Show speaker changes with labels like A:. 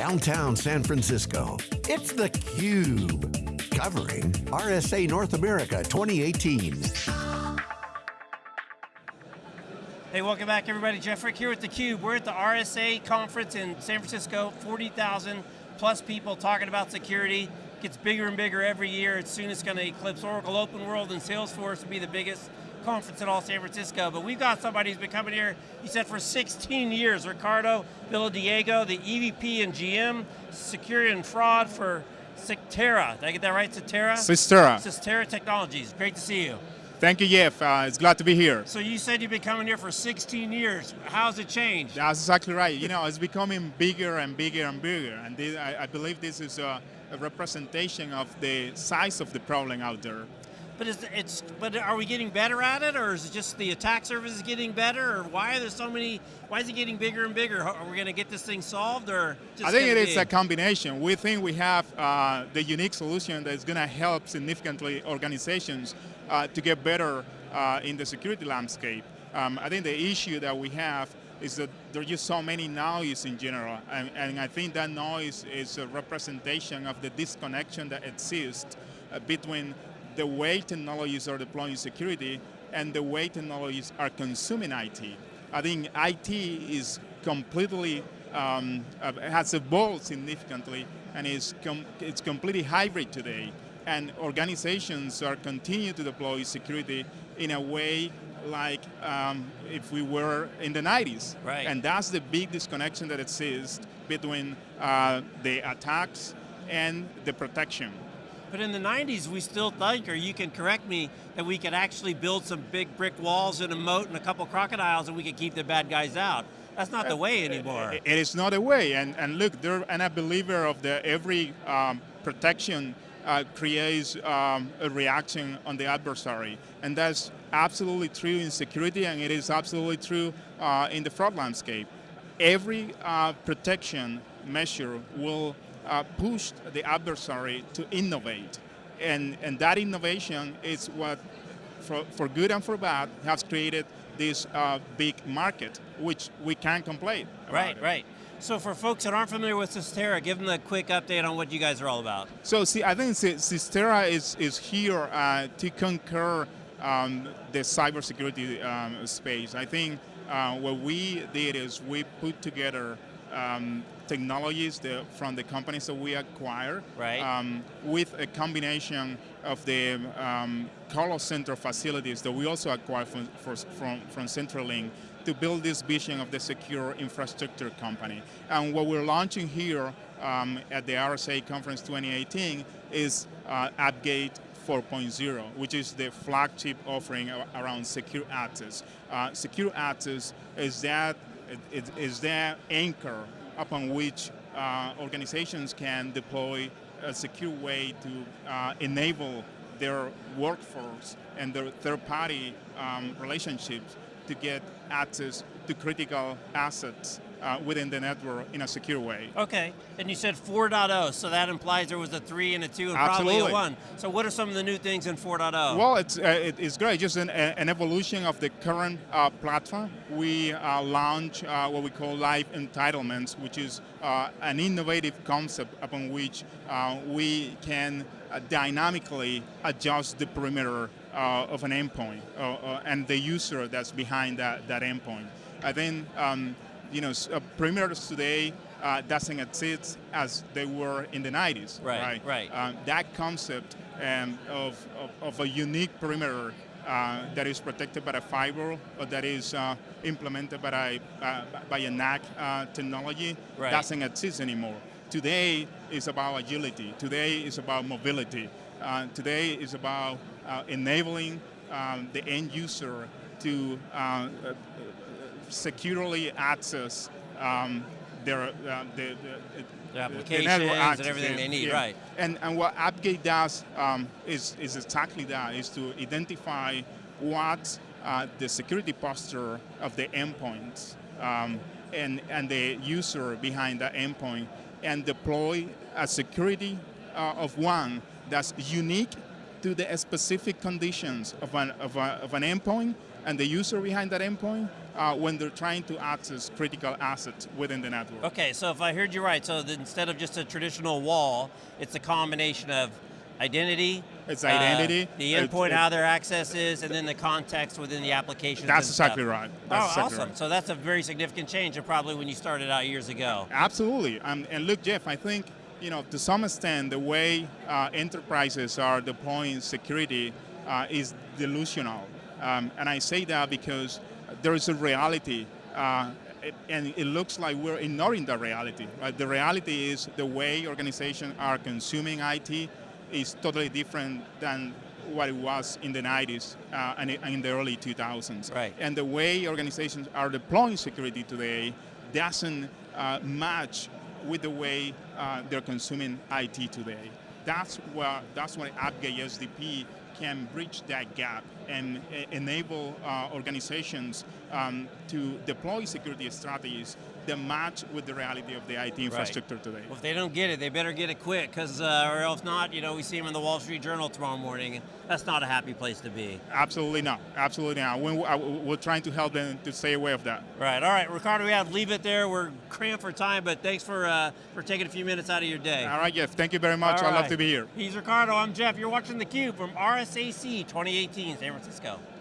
A: downtown San Francisco. It's theCUBE, covering RSA North America 2018.
B: Hey, welcome back everybody. Jeff Frick here with theCUBE. We're at the RSA conference in San Francisco, 40,000 plus people talking about security. Gets bigger and bigger every year. It's soon it's going to eclipse Oracle Open World and Salesforce to be the biggest conference in all San Francisco, but we've got somebody who's been coming here, he said for 16 years, Ricardo Villadiego, the EVP and GM, Security and Fraud for Cyxtera. Did I get that right, Cyxtera?
C: Cyxtera.
B: Cyxtera Technologies, great to see you.
C: Thank you, Jeff. Uh, it's glad to be here.
B: So you said you've been coming here for 16 years. How's it changed?
C: That's exactly right. You know, it's becoming bigger and bigger and bigger. And this, I, I, believe this is a, a representation of the size of the problem out there.
B: But is it's but are we getting better at it, or is it just the attack surface is getting better, or why are there so many? Why is it getting bigger and bigger? Are we going to get this thing solved, or
C: I think it is a combination. We think we have uh, the unique solution that is going to help significantly organizations uh, to get better uh, in the security landscape. Um, I think the issue that we have is that there are just so many noise in general, and, and, I think that noise is a representation of the disconnection that exists uh, between the way technologies are deploying security and the way technologies are consuming IT. I think IT is completely, um, uh, has evolved significantly and is com it's completely hybrid today. And organizations are continuing to deploy security in a way like um, if we were in the 90s.
B: Right.
C: And that's the big disconnection that exists between uh, the attacks and the protection.
B: But in the 90s, we still think, or you can correct me, that we could actually build some big brick walls and a moat and a couple crocodiles and we could keep the bad guys out. That's not the way anymore.
C: It is not the way, and, and look, I'm a believer of the every um, protection uh, creates um, a reaction on the adversary. And that's absolutely true in security and it is absolutely true uh, in the fraud landscape. Every uh, protection measure will uh, pushed the adversary to innovate. And, and that innovation is what, for, for good and for bad, has created this uh, big market, which we can't complain
B: Right,
C: it.
B: right. So for folks that aren't familiar with Cyxtera, give them a quick update on what you guys are all about.
C: So see, I think Cyxtera is, is here uh, to conquer um, the cybersecurity um, space. I think uh, what we did is we put together um, technologies the, from the companies that we acquire
B: right.
C: um, with a combination of the um, call center facilities that we also acquire from, for, from, from CenturyLink to build this vision of the secure infrastructure company. And what we're launching here um, at the RSA Conference 2018 is uh, AppGate 4.0, which is the flagship offering around secure access. Uh, secure access is that it is that anchor upon which uh, organizations can deploy a secure way to uh, enable their workforce and their third-party um, relationships to get access to critical assets uh, within the network in a secure way.
B: Okay, and you said 4.0, so that implies there was a 3 and a 2 and
C: Absolutely.
B: probably a 1. So what are some of the new things in 4.0?
C: Well, it's, uh, it, it's great, just an, an, evolution of the current uh, platform. We uh, launch uh, what we call live entitlements, which is uh, an innovative concept upon which we can dynamically adjust the perimeter of an endpoint and the user that's behind that, that endpoint. I think um, you know, uh, perimeters today uh, doesn't exist as they were in the 90s.
B: Right, right.
C: right. Um, that concept um, of, of, of, a unique perimeter uh, that is protected by a fiber or that is uh, implemented by a, uh, by a NAC uh, technology
B: right.
C: doesn't exist anymore. Today is about agility. Today is about mobility. today is about enabling um, the end user to securely access um, their uh, the,
B: the, the, applications the and everything they need,
C: yeah.
B: right?
C: And and what AppGate does um, is is exactly that: is to identify what uh, the security posture of the endpoints um, and and the user behind that endpoint, and deploy a security uh, of one that's unique to the specific conditions of an of, a, of an endpoint and the user behind that endpoint uh, when they're trying to access critical assets within the network.
B: Okay, so if I heard you right, so instead of just a traditional wall, it's a combination of identity,
C: It's
B: uh,
C: identity,
B: the endpoint,
C: it-
B: how their access is, and then the context within the application.
C: That's exactly right. That's
B: oh,
C: exactly
B: awesome.
C: right.
B: So that's a very significant change and probably when you started out years ago.
C: Absolutely. Um, and look, Jeff, I think you know to some extent the way uh, enterprises are deploying security uh, is delusional, um, and I say that because there is a reality. Uh, and it looks like we're ignoring the reality. Right? The reality is the way organizations are consuming IT is totally different than what it was in the 90s uh, and in the early 2000s.
B: Right.
C: And the way organizations are deploying security today doesn't uh, match with the way uh, they're consuming IT today. That's where that's why AppGate SDP can bridge that gap and e- enable uh, organizations um, to deploy security strategies that match with the reality of the IT infrastructure today.
B: Well, if they don't get it, they better get it quick, because uh, or else not, you know, we see them in the Wall Street Journal tomorrow morning, and that's not a happy place to be.
C: Absolutely not. Absolutely not. When, uh, we're trying to help them to stay away of that.
B: Right. All right, Ricardo, we have to leave it there. We're cramped for time, but thanks for uh, for taking a few minutes out of your day.
C: All right, Jeff. Thank you very much.
B: All
C: I love to be here.
B: He's Ricardo. I'm Jeff. You're watching theCUBE from RSAC 2018 San Francisco.